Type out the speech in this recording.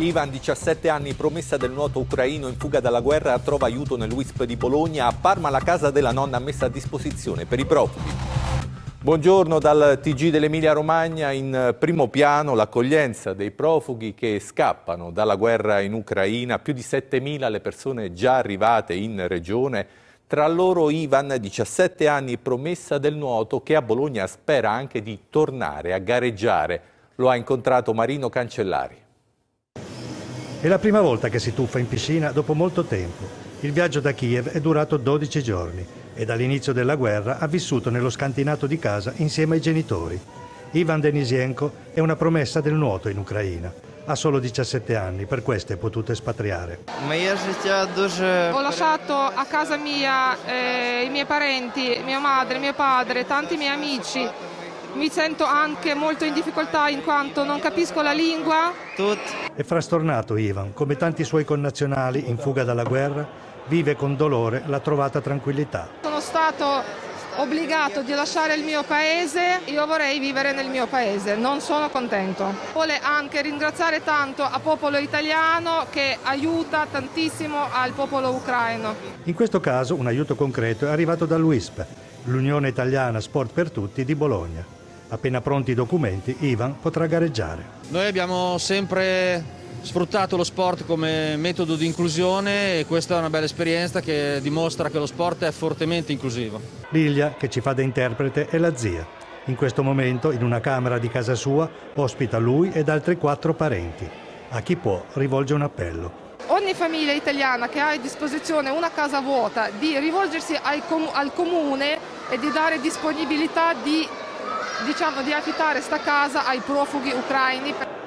Ivan, 17 anni, promessa del nuoto ucraino in fuga dalla guerra, trova aiuto nell'WISP di Bologna. A Parma la casa della nonna messa a disposizione per i profughi. Buongiorno dal TG dell'Emilia Romagna. In primo piano l'accoglienza dei profughi che scappano dalla guerra in Ucraina. Più di 7.000 le persone già arrivate in regione. Tra loro Ivan, 17 anni, promessa del nuoto, che a Bologna spera anche di tornare a gareggiare. Lo ha incontrato Marino Cancellari. È la prima volta che si tuffa in piscina dopo molto tempo. Il viaggio da Kiev è durato 12 giorni e dall'inizio della guerra ha vissuto nello scantinato di casa insieme ai genitori. Ivan Denisienko è una promessa del nuoto in Ucraina. Ha solo 17 anni, per questo è potuto espatriare. Ho lasciato a casa mia eh, i miei parenti, mia madre, mio padre, tanti miei amici mi sento anche molto in difficoltà in quanto non capisco la lingua. È frastornato Ivan, come tanti suoi connazionali in fuga dalla guerra, vive con dolore la trovata tranquillità. Sono stato obbligato di lasciare il mio paese, io vorrei vivere nel mio paese, non sono contento. Vuole anche ringraziare tanto al popolo italiano che aiuta tantissimo al popolo ucraino. In questo caso un aiuto concreto è arrivato dall'UISP, l'Unione Italiana Sport per Tutti di Bologna. Appena pronti i documenti, Ivan potrà gareggiare. Noi abbiamo sempre sfruttato lo sport come metodo di inclusione e questa è una bella esperienza che dimostra che lo sport è fortemente inclusivo. Lilia, che ci fa da interprete, è la zia. In questo momento, in una camera di casa sua, ospita lui ed altri quattro parenti. A chi può rivolge un appello. Ogni famiglia italiana che ha a disposizione una casa vuota di rivolgersi al comune e di dare disponibilità di diciamo, di affittare sta casa ai profughi ucraini.